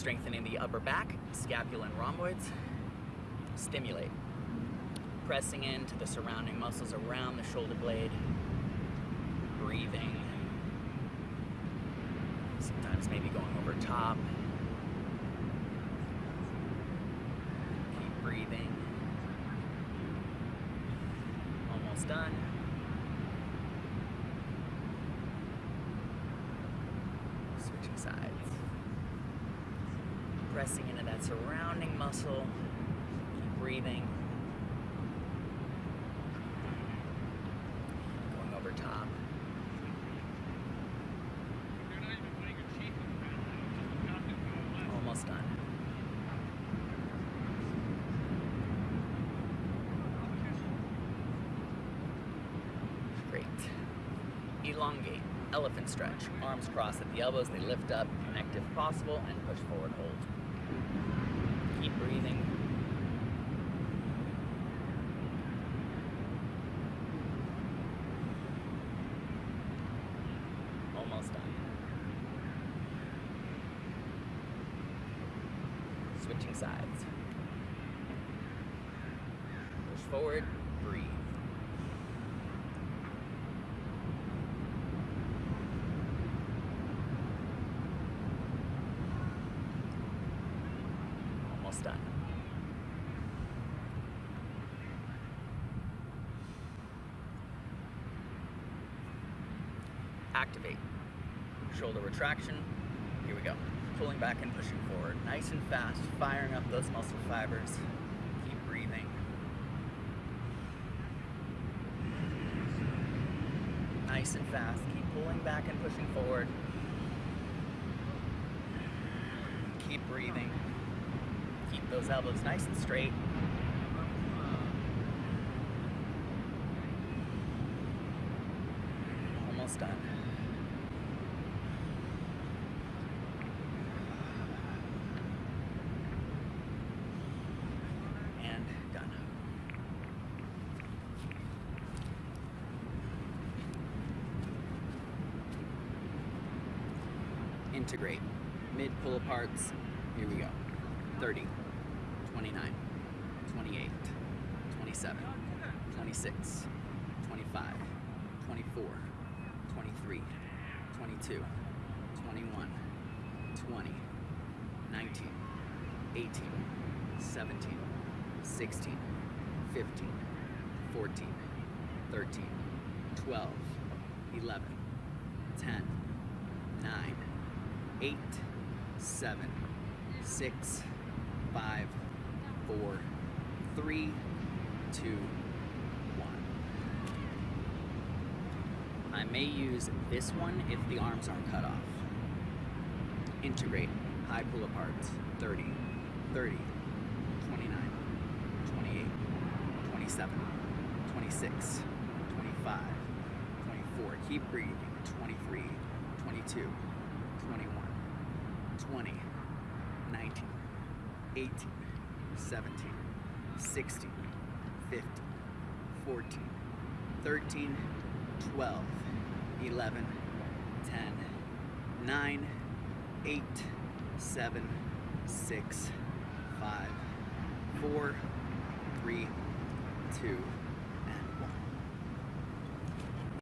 strengthening the upper back, scapula and rhomboids. Stimulate. Pressing into the surrounding muscles around the shoulder blade. Breathing. Sometimes maybe going over top. Keep breathing. Almost done. Switching sides. Pressing into that surrounding muscle. Keep breathing. Going over top. Almost done. Great. Elongate. Elephant stretch. Arms crossed at the elbows. They lift up, connect if possible, and push forward. Hold. Keep breathing. Almost done. Switching sides. Push forward, breathe. Almost done. Activate. Shoulder retraction. Here we go. Pulling back and pushing forward. Nice and fast, firing up those muscle fibers. Keep breathing. Nice and fast. Keep pulling back and pushing forward. Keep breathing. Keep those elbows nice and straight. Almost done. And done. Integrate. Mid pull aparts. Here we go. 30, 29, 28, 27, 26, 25, 24, 23, 22, 21, 20, 19, 18, 17, 16, 15, 14, 13, 12, 11, 10, 9, 8, 7, 6, 5, 4, 3, 2, 1. I may use this one if the arms aren't cut off. Integrate. High pull apart, 30, 30, 29, 28, 27, 26, 25, 24. Keep breathing. 23, 22, 21, 20, 19, 18, 17, 16, 15, 14, 13, 12, 11, 10, 9, 8, 7, 6, 5, 4, 3, 2,